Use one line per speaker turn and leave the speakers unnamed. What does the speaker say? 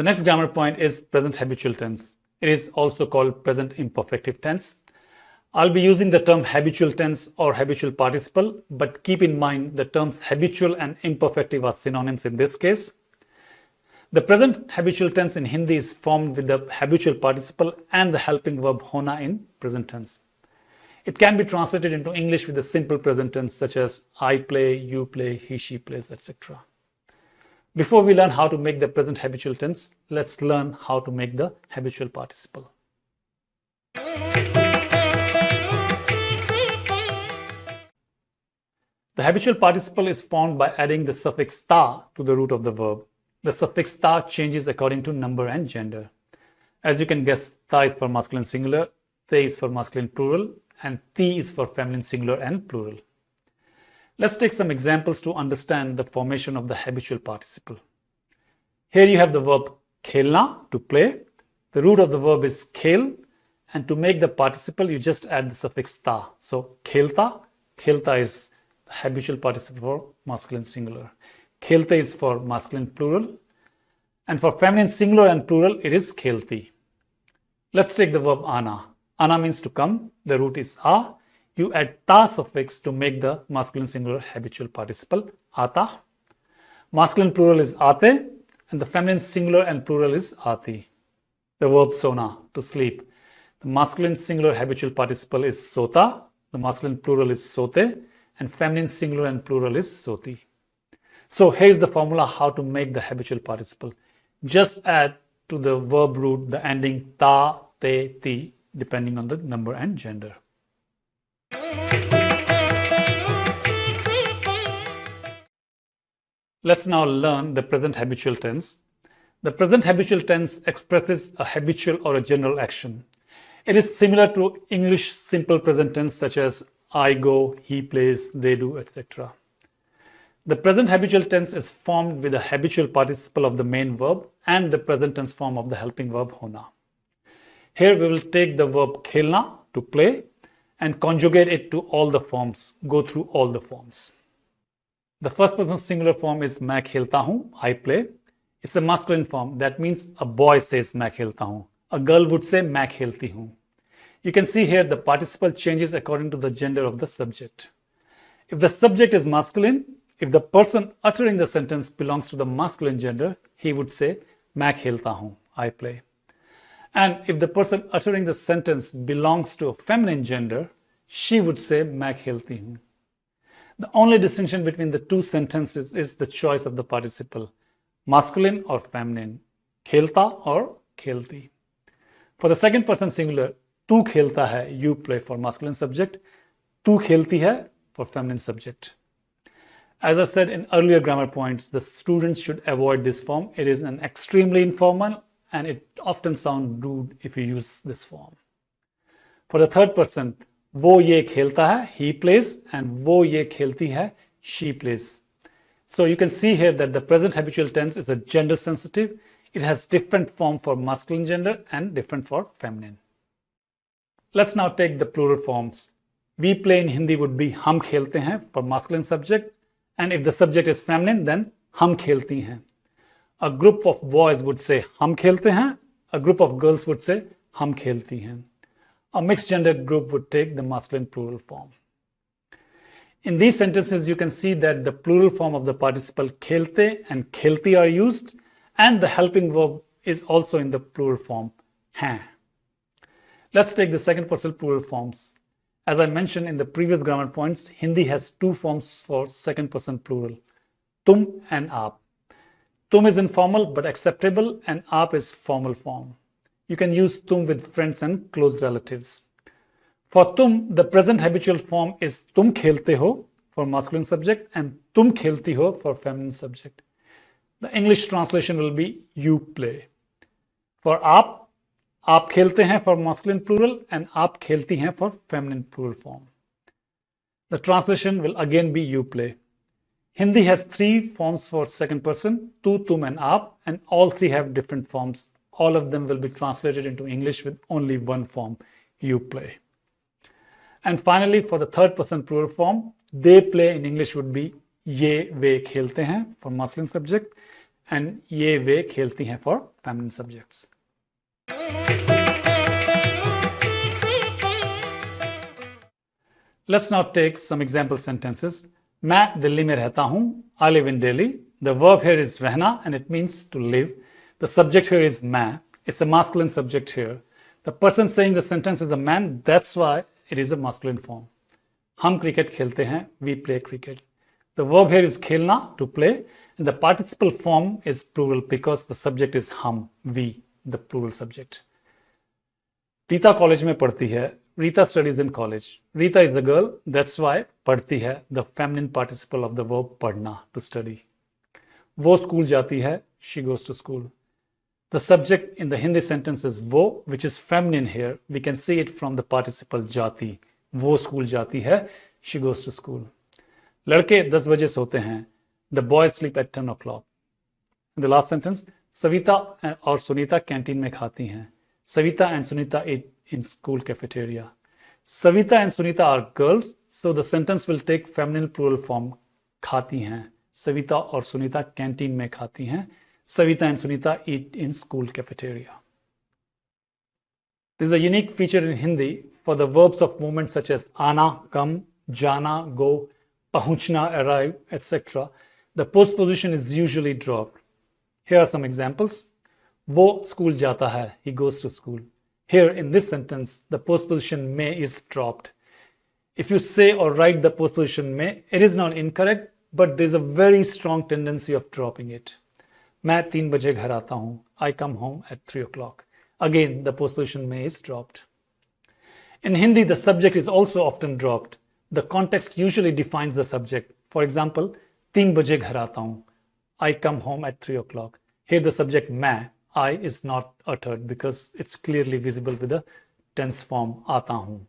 The next grammar point is present habitual tense. It is also called present imperfective tense. I'll be using the term habitual tense or habitual participle, but keep in mind the terms habitual and imperfective are synonyms in this case. The present habitual tense in Hindi is formed with the habitual participle and the helping verb hona in present tense. It can be translated into English with the simple present tense such as I play, you play, he, she plays, etc. Before we learn how to make the present habitual tense, let's learn how to make the habitual participle. The habitual participle is formed by adding the suffix ta to the root of the verb. The suffix ta changes according to number and gender. As you can guess, ta is for masculine singular, te is for masculine plural, and ti is for feminine singular and plural. Let's take some examples to understand the formation of the habitual participle. Here you have the verb khelna, to play. The root of the verb is khel, and to make the participle, you just add the suffix ta. So khelta, khelta is the habitual participle for masculine singular. Khelte is for masculine plural. And for feminine singular and plural, it is khelti. Let's take the verb ana. Ana means to come. The root is a. You add ta suffix to make the masculine singular habitual participle ata. Masculine plural is ate and the feminine singular and plural is ati. The verb sona, to sleep. The masculine singular habitual participle is sota. The masculine plural is sote and feminine singular and plural is soti. So here's the formula how to make the habitual participle. Just add to the verb root the ending ta, te, ti, depending on the number and gender. Let's now learn the present habitual tense. The present habitual tense expresses a habitual or a general action. It is similar to English simple present tense such as I go, he plays, they do, etc. The present habitual tense is formed with the habitual participle of the main verb and the present tense form of the helping verb hona. Here we will take the verb khelna, to play, and conjugate it to all the forms, go through all the forms. The first person singular form is मैं खेलता हूँ, I play. It's a masculine form. That means a boy says मैं खेलता हूँ. A girl would say मैं खेलती हूँ. You can see here the participle changes according to the gender of the subject. If the subject is masculine, if the person uttering the sentence belongs to the masculine gender, he would say, मैं खेलता हूँ, I play. And if the person uttering the sentence belongs to a feminine gender, she would say Magheltin. The only distinction between the two sentences is the choice of the participle, masculine or feminine, khelta or khelti. For the second person singular, tu khelta hai, you play for masculine subject, tu khelti hai for feminine subject. As I said in earlier grammar points, the students should avoid this form. It is an extremely informal and it often sounds rude if you use this form for the third person वो ये खेलता है he plays and वो ये खेलती है she plays so you can see here that the present habitual tense is a gender sensitive it has different form for masculine gender and different for feminine Let's now take the plural forms. We play in Hindi would be हम खेलते हैं for masculine subject and if the subject is feminine then हम खेलती हैं. a group of boys would say hum khelte hain a group of girls would say hum khelti hain a mixed gender group would take the masculine plural form. In these sentences you can see that the plural form of the participle khelte and khelti are used and the helping verb is also in the plural form hain. Let's take the second person plural forms. As I mentioned in the previous grammar points, Hindi has two forms for second person plural, tum and aap. Tum is informal but acceptable and aap is formal form. You can use tum with friends and close relatives. For tum, the present habitual form is tum khelte ho for masculine subject and tum khelti ho for feminine subject. The English translation will be you play. For aap, aap khelte hain for masculine plural and aap khelti hain for feminine plural form. The translation will again be you play. Hindi has three forms for second person, tu, tum, and aap, and all three have different forms. All of them will be translated into English with only one form, you play. And finally, for the third person plural form, they play in English would be ye, ve khelte hain for masculine subject and ye, ve khelti hain for feminine subjects. Let's now take some example sentences मैं दिल्ली में रहता हूँ I live in Delhi the verb here is रहना and it means to live the subject here is मैं it's a masculine subject here the person saying the sentence is a man that's why it is a masculine form हम cricket खेलते हैं we play cricket the verb here is खेलना to play the participle form is plural because the subject is हम we the plural subject Rita college में पढ़ती है. Rita studies in college. Rita is the girl, that's why पढ़ती है the feminine participle of the verb पढ़ना to study. वो school जाती है she goes to school. The subject in the Hindi sentence is वो which is feminine here. We can see it from the participle जाती. वो school जाती है she goes to school. लड़के 10 बजे सोते हैं The boys sleep at 10 o'clock. In the last sentence, Savita और सुनीता कैंटीन में खाती हैं Savita and Sunita eat in school cafeteria. Savita and Sunita are girls, so the sentence will take feminine plural form khati hain. Savita or Sunita canteen mein khati hain. Savita and Sunita eat in school cafeteria. This is a unique feature in Hindi for the verbs of movement such as ana, come, jana, go, pahunchna, arrive, etc. The postposition is usually dropped. Here are some examples. वो school जाता है he goes to school Here in this sentence, the postposition mein is dropped. If you say or write the postposition mein, it is not incorrect, but there's a very strong tendency of dropping it. मैं तीन बजे घर आता हूँ. I come home at 3 o'clock. Again, the postposition mein is dropped. In Hindi, the subject is also often dropped. The context usually defines the subject. For example, तीन बजे घर आता हूँ. I come home at 3 o'clock. Here the subject मैं I is not uttered because it's clearly visible with the tense form aata hoon.